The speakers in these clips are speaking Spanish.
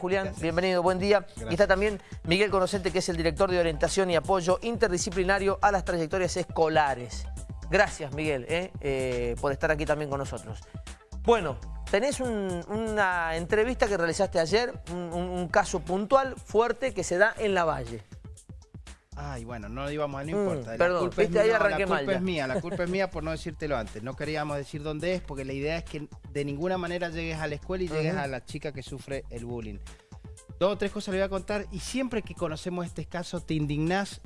Julián, bienvenido, buen día. Y está también Miguel Conocente, que es el director de orientación y apoyo interdisciplinario a las trayectorias escolares. Gracias, Miguel, eh, eh, por estar aquí también con nosotros. Bueno, tenés una entrevista que realizaste ayer, un, caso puntual, fuerte, que se da en La Valle. Ay, bueno, no íbamos a, no mm, importa. perdón, la culpa, es, mía, la culpa es mía, la culpa es mía por no decírtelo antes. No queríamos decir dónde es porque la idea es que de ninguna manera llegues a la escuela y llegues a la chica que sufre el bullying. Dos o tres cosas le voy a contar y siempre que conocemos este caso te indignás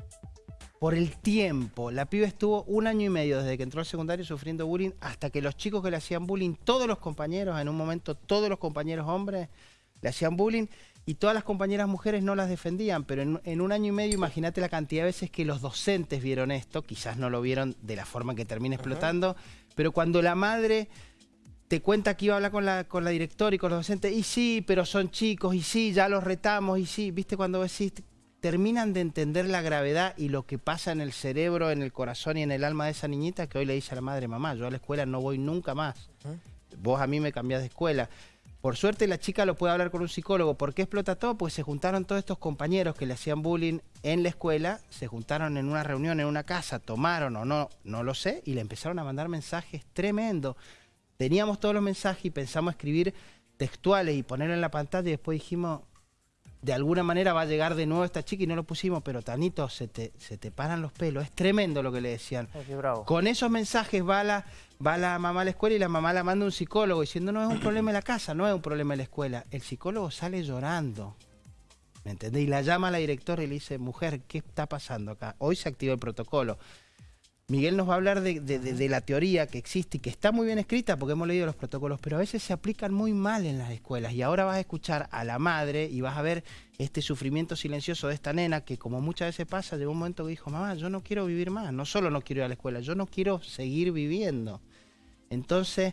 por el tiempo. La piba estuvo un año y medio desde que entró al secundario sufriendo bullying hasta que los chicos que le hacían bullying, todos los compañeros, en un momento todos los compañeros hombres le hacían bullying y todas las compañeras mujeres no las defendían, pero en, un año y medio imagínate la cantidad de veces que los docentes vieron esto, quizás no lo vieron de la forma que termina explotando, pero cuando la madre te cuenta que iba a hablar con la, con la directora y con los docentes, y sí, pero son chicos, y sí, ya los retamos, y sí, viste cuando decís, terminan de entender la gravedad y lo que pasa en el cerebro, en el corazón y en el alma de esa niñita que hoy le dice a la madre, mamá, yo a la escuela no voy nunca más, vos a mí me cambiás de escuela. Por suerte la chica lo puede hablar con un psicólogo. ¿Por qué explota todo? Pues se juntaron todos estos compañeros que le hacían bullying en la escuela, se juntaron en una reunión, en una casa, tomaron o no, no lo sé, y le empezaron a mandar mensajes tremendos. Teníamos todos los mensajes y pensamos escribir textuales y ponerlo en la pantalla y después dijimos, de alguna manera va a llegar de nuevo esta chica y no lo pusimos, pero Tanito, se te, se te paran los pelos. Es tremendo lo que le decían. Con esos mensajes va la, va la mamá a la escuela y la mamá la manda a un psicólogo diciendo no es un problema en la casa, no es un problema en la escuela. El psicólogo sale llorando. ¿Me entendés? Y la llama a la directora y le dice, mujer, ¿qué está pasando acá? Hoy se activa el protocolo. Miguel nos va a hablar de, la teoría que existe y que está muy bien escrita porque hemos leído los protocolos, pero a veces se aplican muy mal en las escuelas. Y ahora vas a escuchar a la madre y vas a ver este sufrimiento silencioso de esta nena que como muchas veces pasa, llegó un momento que dijo, mamá, yo no quiero vivir más, no solo no quiero ir a la escuela, yo no quiero seguir viviendo. Entonces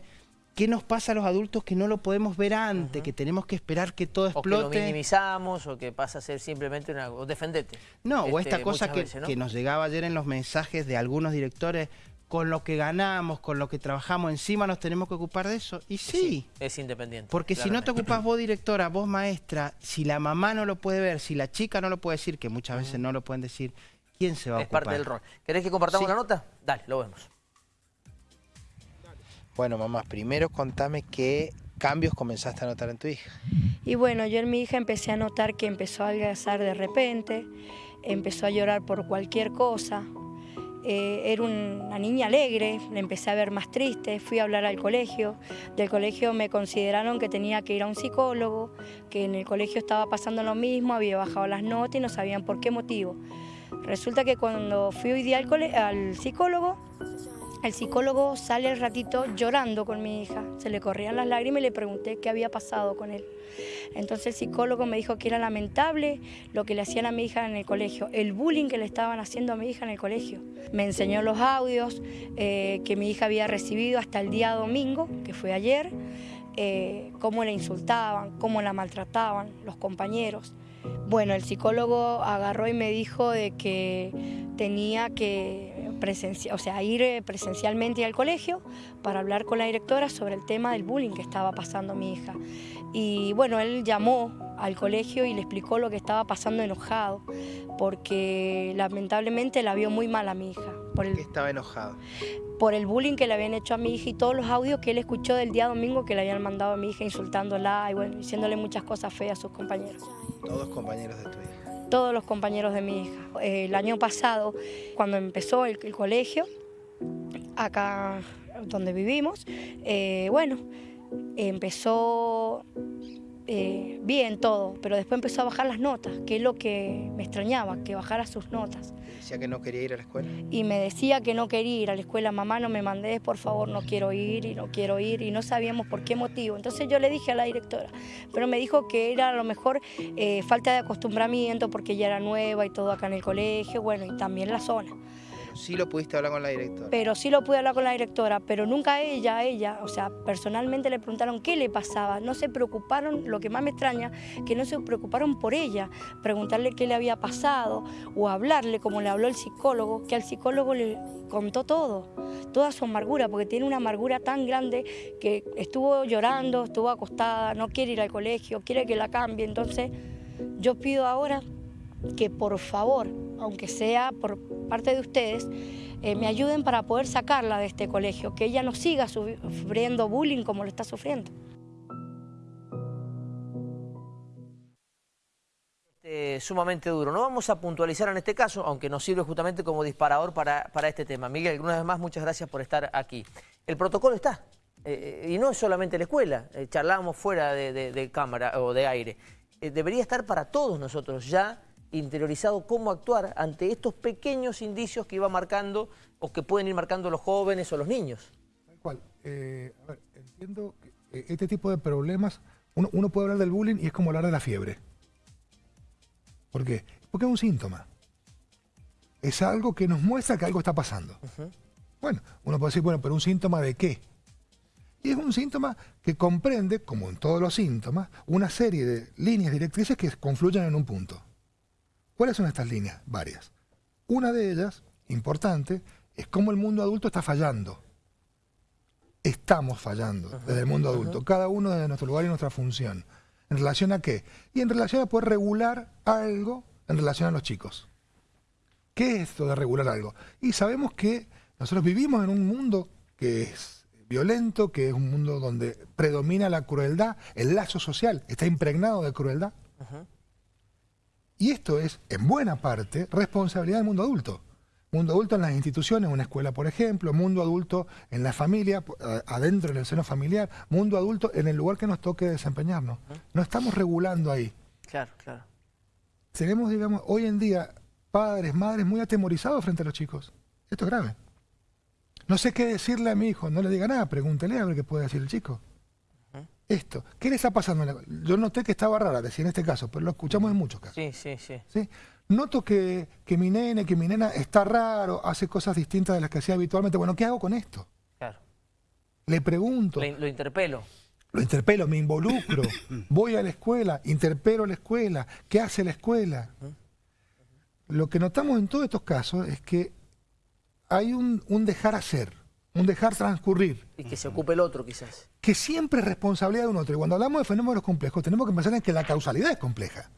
¿Qué nos pasa a los adultos que no lo podemos ver antes, que tenemos que esperar que todo explote? O que lo minimizamos, o que pasa a ser simplemente una... o defendete. No, o esta este, cosa que, que nos llegaba ayer en los mensajes de algunos directores, con lo que ganamos, con lo que trabajamos, encima nos tenemos que ocupar de eso. Y sí. es independiente. Porque si no te ocupas vos directora, vos maestra, si la mamá no lo puede ver, si la chica no lo puede decir, que muchas veces no lo pueden decir, ¿quién se va a ocupar? Es parte del rol. ¿Querés que compartamos la nota? Dale, lo vemos. Bueno, mamá, primero contame qué cambios comenzaste a notar en tu hija. Y bueno, yo en mi hija empecé a notar que empezó a adelgazar de repente, empezó a llorar por cualquier cosa. Eh, era una niña alegre, la empecé a ver más triste, fui a hablar al colegio. Del colegio me consideraron que tenía que ir a un psicólogo, que en el colegio estaba pasando lo mismo, había bajado las notas y no sabían por qué motivo. Resulta que cuando fui hoy día al, al psicólogo, el psicólogo sale al ratito llorando con mi hija, se le corrían las lágrimas y le pregunté qué había pasado con él. Entonces el psicólogo me dijo que era lamentable lo que le hacían a mi hija en el colegio, el bullying que le estaban haciendo a mi hija en el colegio. Me enseñó los audios eh, que mi hija había recibido hasta el día domingo, que fue ayer, eh, cómo la insultaban, cómo la maltrataban los compañeros. Bueno, el psicólogo agarró y me dijo de que tenía que o sea, ir eh, presencialmente al colegio para hablar con la directora sobre el tema del bullying que estaba pasando mi hija. Y bueno, él llamó al colegio y le explicó lo que estaba pasando enojado, porque lamentablemente la vio muy mal a mi hija. ¿Por qué estaba enojado? Por el bullying que le habían hecho a mi hija y todos los audios que él escuchó del día domingo que le habían mandado a mi hija insultándola y bueno, diciéndole muchas cosas feas a sus compañeros. Todos compañeros de tu hija todos los compañeros de mi hija. El año pasado, cuando empezó el, colegio, acá donde vivimos, eh, bueno, empezó eh, bien todo, pero después empezó a bajar las notas, que es lo que me extrañaba, que bajara sus notas. ¿Decía que no quería ir a la escuela? Y me decía que no quería ir a la escuela, mamá no me mandé, por favor no quiero ir y no quiero ir y no sabíamos por qué motivo. Entonces yo le dije a la directora, pero me dijo que era a lo mejor eh, falta de acostumbramiento porque ella era nueva y todo acá en el colegio, bueno, y también la zona. Sí lo pudiste hablar con la directora. Pero sí lo pude hablar con la directora, pero nunca ella, ella, o sea, personalmente le preguntaron qué le pasaba. No se preocuparon, lo que más me extraña, que no se preocuparon por ella, preguntarle qué le había pasado o hablarle como le habló el psicólogo, que al psicólogo le contó todo, toda su amargura, porque tiene una amargura tan grande que estuvo llorando, estuvo acostada, no quiere ir al colegio, quiere que la cambie. Entonces, yo pido ahora que por favor, aunque sea por parte de ustedes, eh, me ayuden para poder sacarla de este colegio, que ella no siga sufriendo bullying como lo está sufriendo. Este, sumamente duro. No vamos a puntualizar en este caso, aunque nos sirve justamente como disparador para, para este tema. Miguel, una vez más, muchas gracias por estar aquí. El protocolo está, eh, y no es solamente la escuela, eh, charlamos fuera de, cámara o de aire. debería estar para todos nosotros ya interiorizado cómo actuar ante estos pequeños indicios que iba marcando o que pueden ir marcando los jóvenes o los niños. Tal cual. Eh, a ver, entiendo que eh, este tipo de problemas, uno, puede hablar del bullying y es como hablar de la fiebre. ¿Por qué? Porque es un síntoma. Es algo que nos muestra que algo está pasando. Bueno, uno puede decir, bueno, pero un síntoma de qué? Y es un síntoma que comprende, como en todos los síntomas, una serie de líneas directrices que confluyen en un punto. ¿Cuáles son estas líneas? Varias. Una de ellas, importante, es cómo el mundo adulto está fallando. Estamos fallando desde el mundo adulto, cada uno desde nuestro lugar y nuestra función. ¿En relación a qué? Y en relación a poder regular algo en relación a los chicos. ¿Qué es esto de regular algo? Y sabemos que nosotros vivimos en un mundo que es violento, que es un mundo donde predomina la crueldad, el lazo social está impregnado de crueldad. Y esto es, en buena parte, responsabilidad del mundo adulto. Mundo adulto en las instituciones, una escuela, por ejemplo, mundo adulto en la familia, adentro en el seno familiar, mundo adulto en el lugar que nos toque desempeñarnos. No estamos regulando ahí. Claro, claro. Tenemos, digamos, hoy en día padres, madres muy atemorizados frente a los chicos. Esto es grave. No sé qué decirle a mi hijo, no le diga nada, pregúntele a ver qué puede decir el chico esto. ¿Qué le está pasando? Yo noté que estaba rara, decía en este caso, pero lo escuchamos en muchos casos. Sí, sí, sí. ¿Sí? Noto que, que, mi nene, que mi nena está raro, hace cosas distintas de las que hacía habitualmente. Bueno, ¿qué hago con esto? Claro. Le pregunto. lo interpelo. Lo interpelo, me involucro, voy a la escuela, interpelo a la escuela, ¿qué hace la escuela? Lo que notamos en todos estos casos es que hay un, un dejar hacer un dejar transcurrir. Y que se ocupe el otro quizás. Que siempre es responsabilidad de un otro. Y cuando hablamos de fenómenos complejos tenemos que pensar en que la causalidad es compleja.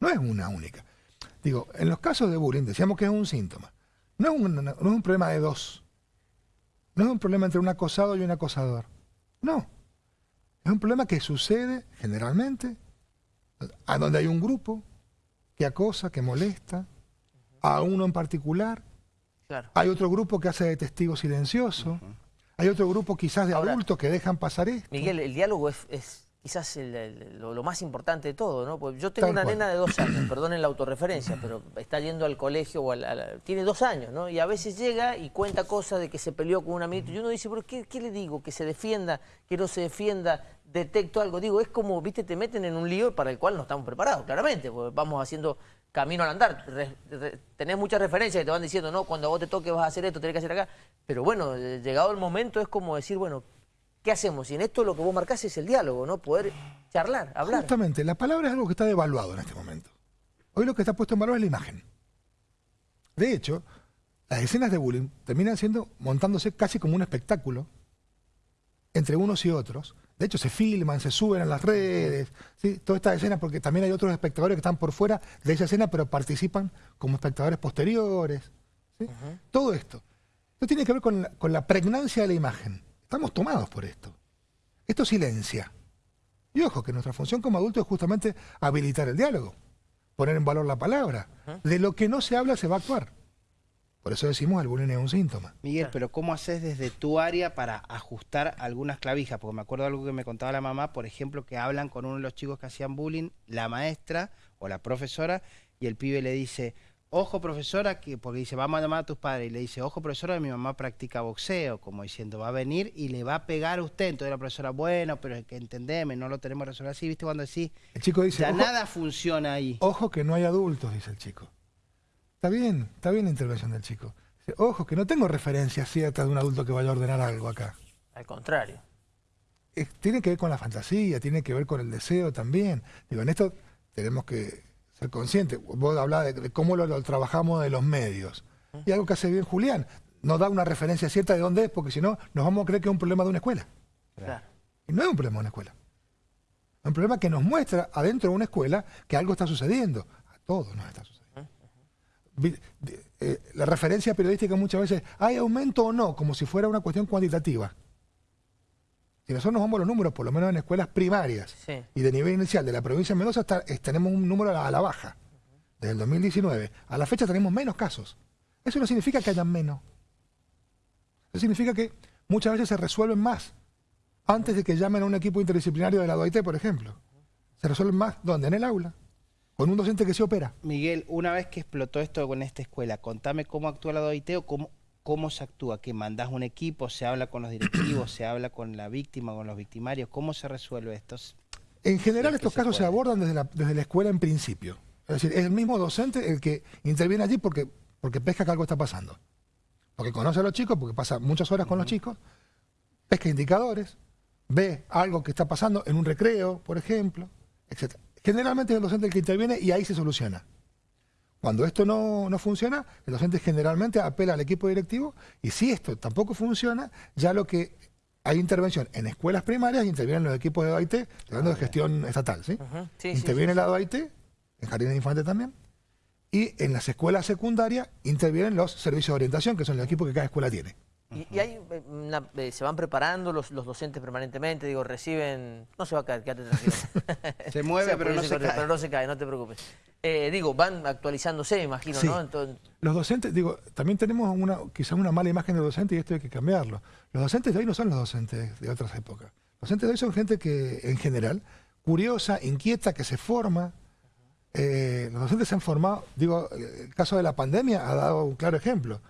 No es una única. Digo, en los casos de bullying decíamos que es un síntoma. No es un, no es un problema de dos. No es un problema entre un acosado y un acosador. No. Es un problema que sucede generalmente a donde hay un grupo que acosa, que molesta, a uno en particular, hay otro grupo que hace de testigo silencioso. Hay otro grupo quizás de adultos que dejan pasar esto. Miguel, el diálogo es, quizás lo, más importante de todo, ¿no? Pues yo tengo una nena de dos años, perdonen la autorreferencia, pero está yendo al colegio, o tiene dos años, ¿no? Y a veces llega y cuenta cosas de que se peleó con un amigo y uno dice, ¿pero qué, qué le digo? Que se defienda, que no se defienda, detecto algo. Digo, es como, viste, te meten en un lío para el cual no estamos preparados, claramente, porque vamos haciendo camino al andar. tenés muchas referencias que te van diciendo, no, cuando vos te toques vas a hacer esto, tenés que hacer acá. Pero bueno, eh, llegado el momento es como decir, bueno, ¿qué hacemos? Y en esto lo que vos marcás es el diálogo, ¿no? Poder charlar, hablar. Justamente, la palabra es algo que está devaluado en este momento. Hoy lo que está puesto en valor es la imagen. De hecho, las escenas de bullying terminan siendo, montándose casi como un espectáculo entre unos y otros, de hecho, se filman, se suben a las redes, ¿sí? toda esta escena, porque también hay otros espectadores que están por fuera de esa escena, pero participan como espectadores posteriores. Todo esto. Esto tiene que ver con la, pregnancia de la imagen. Estamos tomados por esto. Esto silencia. Y ojo, que nuestra función como adultos es justamente habilitar el diálogo, poner en valor la palabra. De lo que no se habla se va a actuar. Por eso decimos el bullying es un síntoma. Miguel, pero ¿cómo haces desde tu área para ajustar algunas clavijas? Porque me acuerdo de algo que me contaba la mamá, por ejemplo, que hablan con uno de los chicos que hacían bullying, la maestra o la profesora, y el pibe le dice, ojo profesora, que porque dice, vamos a llamar a tus padres, y le dice, ojo profesora, mi mamá practica boxeo, como diciendo, va a venir y le va a pegar a usted. Entonces la profesora, bueno, pero es que entendeme, no lo tenemos resuelto así, ¿viste? Cuando decís, el chico dice, ya nada funciona ahí. Ojo que no hay adultos, dice el chico. Está bien, está bien la intervención del chico. Ojo, que no tengo referencias ciertas de un adulto que vaya a ordenar algo acá. Al contrario. Tiene que ver con la fantasía, tiene que ver con el deseo también. Digo, en esto tenemos que ser conscientes. Vos hablabas de, cómo lo, trabajamos de los medios. Y algo que hace bien Julián, no da una referencia cierta de dónde es, porque si no, nos vamos a creer que es un problema de una escuela. Y no es un problema de una escuela. Es un problema que nos muestra adentro de una escuela que algo está sucediendo. A todos nos está sucediendo. Eh, la referencia periodística muchas veces, ¿hay aumento o no? Como si fuera una cuestión cuantitativa. Si nosotros nos vamos a los números, por lo menos en escuelas primarias y de nivel inicial de la provincia de Mendoza, tenemos un número a la, baja. Desde el 2019 a la fecha tenemos menos casos. Eso no significa que hayan menos. Eso significa que muchas veces se resuelven más antes de que llamen a un equipo interdisciplinario de la OIT, por ejemplo. Se resuelven más, ¿dónde? En el aula. Con un docente que se opera. Miguel, una vez que explotó esto con esta escuela, contame cómo actúa la DOIT o cómo, cómo se actúa, que mandás un equipo, se habla con los directivos, se habla con la víctima, con los victimarios, ¿cómo se resuelve esto? En general estos casos se, abordan desde la, desde la escuela en principio. Es decir, es el mismo docente el que interviene allí porque, porque pesca que algo está pasando. Porque conoce a los chicos, porque pasa muchas horas con los chicos, pesca indicadores, ve algo que está pasando en un recreo, por ejemplo, etc. Generalmente es el docente el que interviene y ahí se soluciona. Cuando esto no, funciona, el docente generalmente apela al equipo directivo y si esto tampoco funciona, ya lo que hay intervención en escuelas primarias, intervienen los equipos de OIT, hablando de gestión estatal, ¿sí? interviene la OIT, en jardines de infantes también, y en las escuelas secundarias intervienen los servicios de orientación, que son los equipos que cada escuela tiene. Y, hay eh, eh, se van preparando los, docentes permanentemente, digo, reciben... No se va a caer, quédate tranquilo. se mueve, pero, no se cae. pero no se cae. no te preocupes. Eh, digo, van actualizándose, me imagino, ¿no? Los docentes, digo, también tenemos una quizás una mala imagen de docente y esto hay que cambiarlo. Los docentes de hoy no son los docentes de otras épocas. Los docentes de hoy son gente que, en general, curiosa, inquieta, que se forma. los docentes se han formado, digo, el caso de la pandemia ha dado un claro ejemplo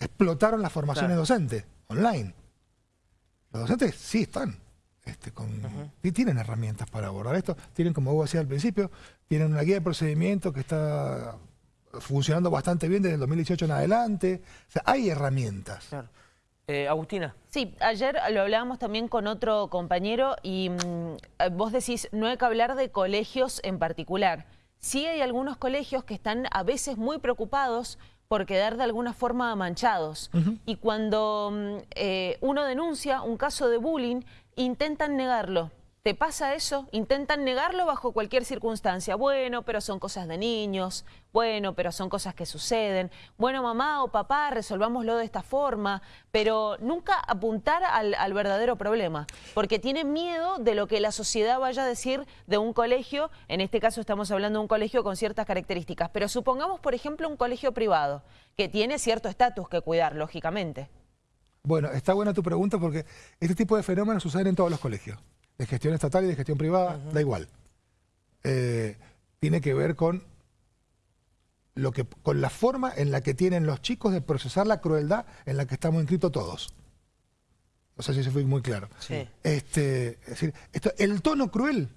explotaron las formaciones docentes online. Los docentes sí están, este, con, y tienen herramientas para abordar esto. Tienen, como vos decías al principio, tienen una guía de procedimiento que está funcionando bastante bien desde el 2018 en adelante. O sea, hay herramientas. Eh, Agustina. Sí, ayer lo hablábamos también con otro compañero y mm, vos decís, no hay que hablar de colegios en particular. Sí hay algunos colegios que están a veces muy preocupados por quedar de alguna forma manchados. Y cuando mm, eh, uno denuncia un caso de bullying, intentan negarlo. ¿Te pasa eso? Intentan negarlo bajo cualquier circunstancia. Bueno, pero son cosas de niños. Bueno, pero son cosas que suceden. Bueno, mamá o papá, resolvámoslo de esta forma. Pero nunca apuntar al, verdadero problema. Porque tienen miedo de lo que la sociedad vaya a decir de un colegio. En este caso estamos hablando de un colegio con ciertas características. Pero supongamos, por ejemplo, un colegio privado que tiene cierto estatus que cuidar, lógicamente. Bueno, está buena tu pregunta porque este tipo de fenómenos suceden en todos los colegios de gestión estatal y de gestión privada, da igual. Eh, tiene que ver con, lo que, con la forma en la que tienen los chicos de procesar la crueldad en la que estamos inscritos todos. No sé si se fue muy claro. Este, es decir, esto, el tono cruel,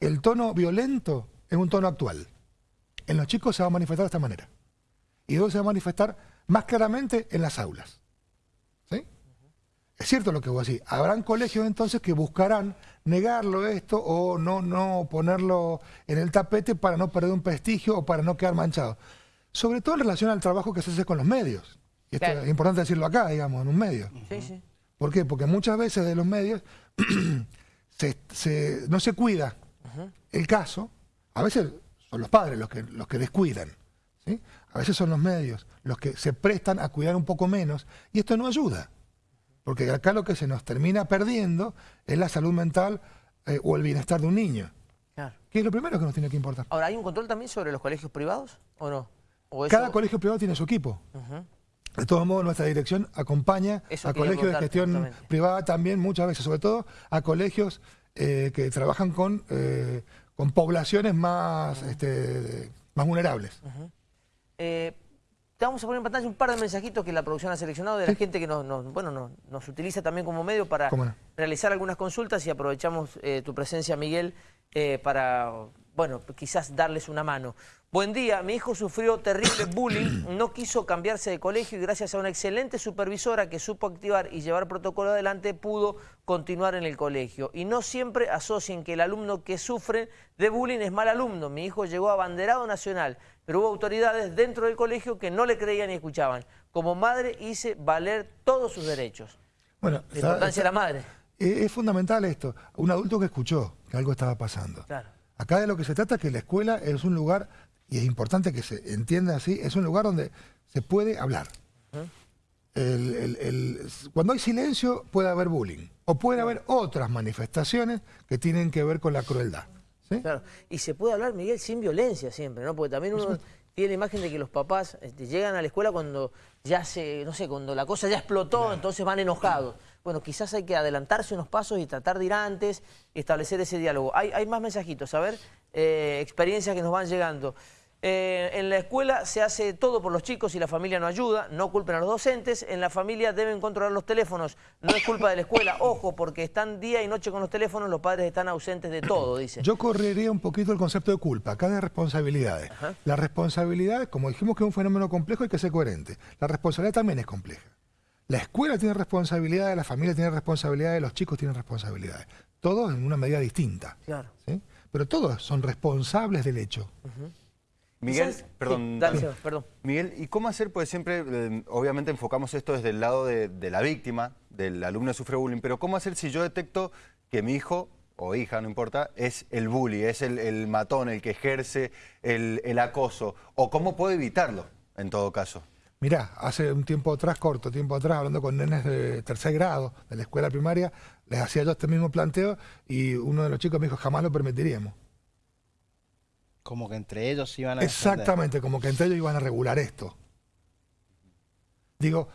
el tono violento, es un tono actual. En los chicos se va a manifestar de esta manera. Y luego se va a manifestar más claramente en las aulas. Es cierto lo que vos decís. Habrán colegios entonces que buscarán negarlo esto o no, no ponerlo en el tapete para no perder un prestigio o para no quedar manchado. Sobre todo en relación al trabajo que se hace con los medios. Y esto es importante decirlo acá, digamos, en un medio. Sí, sí. ¿Por qué? Porque muchas veces de los medios no se cuida el caso. A veces son los padres los que, los que descuidan. A veces son los medios los que se prestan a cuidar un poco menos. Y esto no ayuda. Porque acá lo que se nos termina perdiendo es la salud mental eh, o el bienestar de un niño. Claro. Que es lo primero que nos tiene que importar. Ahora, ¿hay un control también sobre los colegios privados o no? Cada colegio privado tiene su equipo. De todos modos, nuestra dirección acompaña a colegios de gestión privada también muchas veces, sobre todo a colegios eh, que trabajan con, eh, con poblaciones más, este, más vulnerables. Te vamos a poner en pantalla un par de mensajitos que la producción ha seleccionado de la gente que nos, bueno, nos, utiliza también como medio para realizar algunas consultas y aprovechamos eh, tu presencia, Miguel, eh, para bueno, quizás darles una mano. Buen día, mi hijo sufrió terrible bullying, no quiso cambiarse de colegio y gracias a una excelente supervisora que supo activar y llevar protocolo adelante pudo continuar en el colegio. Y no siempre asocien que el alumno que sufre de bullying es mal alumno. Mi hijo llegó a banderado nacional, pero hubo autoridades dentro del colegio que no le creían ni escuchaban. Como madre hice valer todos sus derechos. Bueno, La importancia de la madre. Es, es fundamental esto. Un adulto que escuchó que algo estaba pasando. Claro. Acá de lo que se trata es que la escuela es un lugar, y es importante que se entienda así, es un lugar donde se puede hablar. El- el- el- cuando hay silencio puede haber bullying, o puede haber otras manifestaciones que tienen que ver con la crueldad. ¿Sí? Claro. Y se puede hablar, Miguel, sin violencia siempre, ¿no? Porque también uno tiene la imagen de que los papás este, llegan a la escuela cuando ya se, no sé, cuando la cosa ya explotó, entonces van enojados. Bueno, quizás hay que adelantarse unos pasos y tratar de ir antes y establecer ese diálogo. Hay, hay más mensajitos, a ver, eh, experiencias que nos van llegando. Eh, en la escuela se hace todo por los chicos y la familia no ayuda, no culpen a los docentes, en la familia deben controlar los teléfonos, no es culpa de la escuela, ojo, porque están día y noche con los teléfonos, los padres están ausentes de todo, dice. Yo correría un poquito el concepto de culpa, acá de responsabilidades. La responsabilidad, como dijimos que es un fenómeno complejo, hay que ser coherente. La responsabilidad también es compleja. La escuela tiene responsabilidades, la familia tiene responsabilidades, los chicos tienen responsabilidades. Todos en una medida distinta. Claro. ¿sí? Pero todos son responsables del hecho. Miguel, Quizás- perdón. sí, dale, dale. Seba, perdón. Miguel, ¿y cómo hacer? Pues siempre, eh, obviamente, enfocamos esto desde el lado de, de la víctima, del alumno que sufre bullying, pero ¿cómo hacer si yo detecto que mi hijo o hija, no importa, es el bully, es el, el matón, el que ejerce el, el acoso? ¿O cómo puedo evitarlo, en todo caso? Mirá, hace un tiempo atrás, corto tiempo atrás, hablando con nenes de tercer grado de la escuela primaria, les hacía yo este mismo planteo y uno de los chicos me dijo, jamás lo permitiríamos. Como que entre ellos iban a. Exactamente, como que entre ellos iban a regular esto. Digo,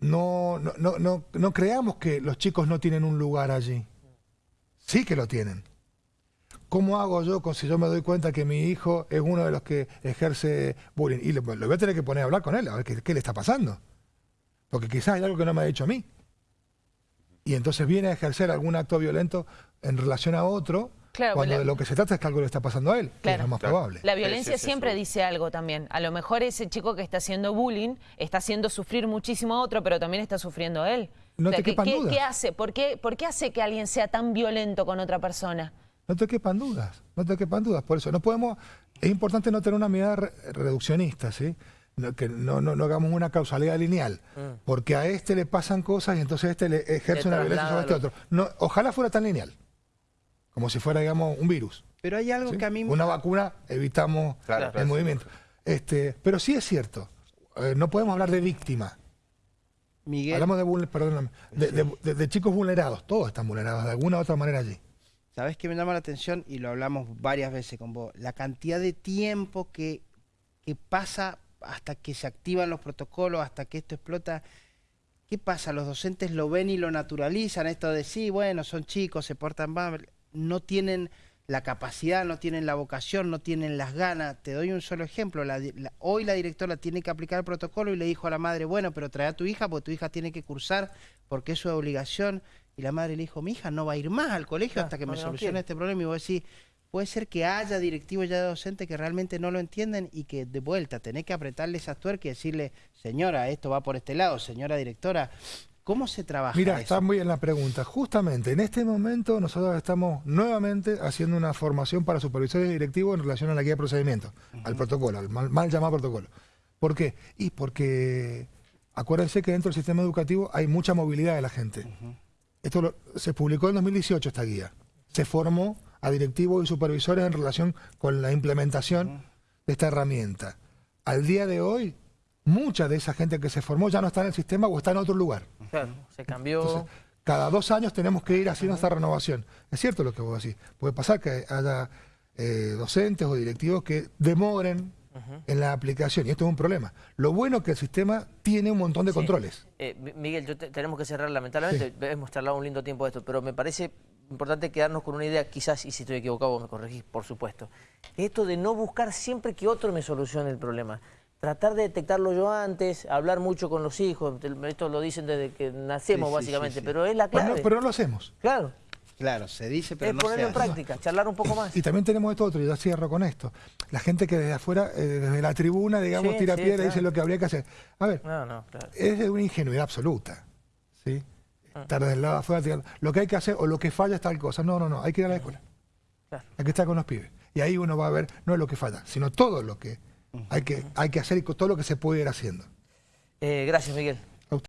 no, no, no, no, no creamos que los chicos no tienen un lugar allí. Sí que lo tienen. ¿Cómo hago yo con si yo me doy cuenta que mi hijo es uno de los que ejerce bullying? Y lo, lo voy a tener que poner a hablar con él, a ver qué, qué le está pasando. Porque quizás hay algo que no me ha dicho a mí. Y entonces viene a ejercer algún acto violento en relación a otro, Claro, cuando la- de lo que se trata es que algo le está pasando a él, que es lo más Claro. probable. La violencia sí, sí, siempre sí. dice algo también. A lo mejor ese chico que está haciendo bullying está haciendo sufrir muchísimo a otro, pero también está sufriendo él. No te ¿qué, quepan qué- dudas. qué hace? ¿Por qué, ¿Por qué hace que alguien sea tan violento con otra persona? No te quepan dudas, no te quepan dudas. Por eso no podemos, es importante no tener una mirada re- reduccionista, ¿sí? No, que no, no, no hagamos una causalidad lineal, porque a este le pasan cosas y entonces este le ejerce Le una violencia sobre este otro. No, ojalá fuera tan lineal, como si fuera, digamos, un virus. Pero hay algo ¿sí? que a mí... Una vacuna evitamos Claro, el claro. movimiento. Este, pero sí es cierto, eh, no podemos hablar de víctima. Miguel, Hablamos de, perdóname, de, de- de- de chicos vulnerados, todos están vulnerados de alguna u otra manera allí. ¿sabes qué me llama la atención? Y lo hablamos varias veces con vos. La cantidad de tiempo que, que pasa hasta que se activan los protocolos, hasta que esto explota. ¿Qué pasa? Los docentes lo ven y lo naturalizan, esto de sí, bueno, son chicos, se portan mal, no tienen la capacidad, no tienen la vocación, no tienen las ganas. Te doy un solo ejemplo. La di- la- hoy la directora tiene que aplicar el protocolo y le dijo a la madre, bueno, pero trae a tu hija porque tu hija tiene que cursar porque es su obligación. Y la madre le dijo, mi hija no va a ir más al colegio Claro, hasta que me no solucione este problema. Y vos decís, puede ser que haya directivos ya de docentes que realmente no lo entienden y que de vuelta tenés que apretarle esas tuercas y decirle, señora, esto va por este lado, señora directora, ¿cómo se trabaja Mira, eso? está muy bien la pregunta. Justamente en este momento nosotros estamos nuevamente haciendo una formación para supervisores y directivos en relación a la guía de procedimiento, al protocolo, al mal, mal llamado protocolo. ¿Por qué? Y porque acuérdense que dentro del sistema educativo hay mucha movilidad de la gente. Esto lo- se publicó en 2018 esta guía. Se formó a directivos y supervisores en relación con la implementación de esta herramienta. Al día de hoy, mucha de esa gente que se formó ya no está en el sistema o está en otro lugar. Claro, se cambió. Entonces, cada dos años tenemos que ir haciendo esta renovación. Es cierto lo que vos decís. Puede pasar que haya eh, docentes o directivos que demoren en la aplicación y esto es un problema. Lo bueno es que el sistema tiene un montón de Sí. controles. Eh, Mi- Miguel, yo te- tenemos que cerrar lamentablemente, hemos charlado un lindo tiempo de esto, pero me parece importante quedarnos con una idea, quizás, y si estoy equivocado me corregís, por supuesto, esto de no buscar siempre que otro me solucione el problema. Tratar de detectarlo yo antes, hablar mucho con los hijos, esto lo dicen desde que nacemos Sí, sí, sí, básicamente, sí. pero es la Pero clave. no, pero no lo hacemos. Claro, Claro, se dice, pero Es no se ponerlo en hace. práctica, charlar un poco más. Y también tenemos esto otro, y ya cierro con esto. La gente que desde afuera, eh, desde la tribuna, digamos, tira piedra y dice lo que habría que hacer. A ver, No, no, claro. es de una ingenuidad absoluta. ¿sí? Estar desde el lado afuera, lo que hay que hacer o lo que falla es tal cosa. No, no, no, hay que ir a la escuela. Claro. Hay que estar con los pibes. Y ahí uno va a ver, no es lo que falla, sino todo lo que hay que, hay que hacer todo lo que se puede ir haciendo. Eh, gracias, Miguel.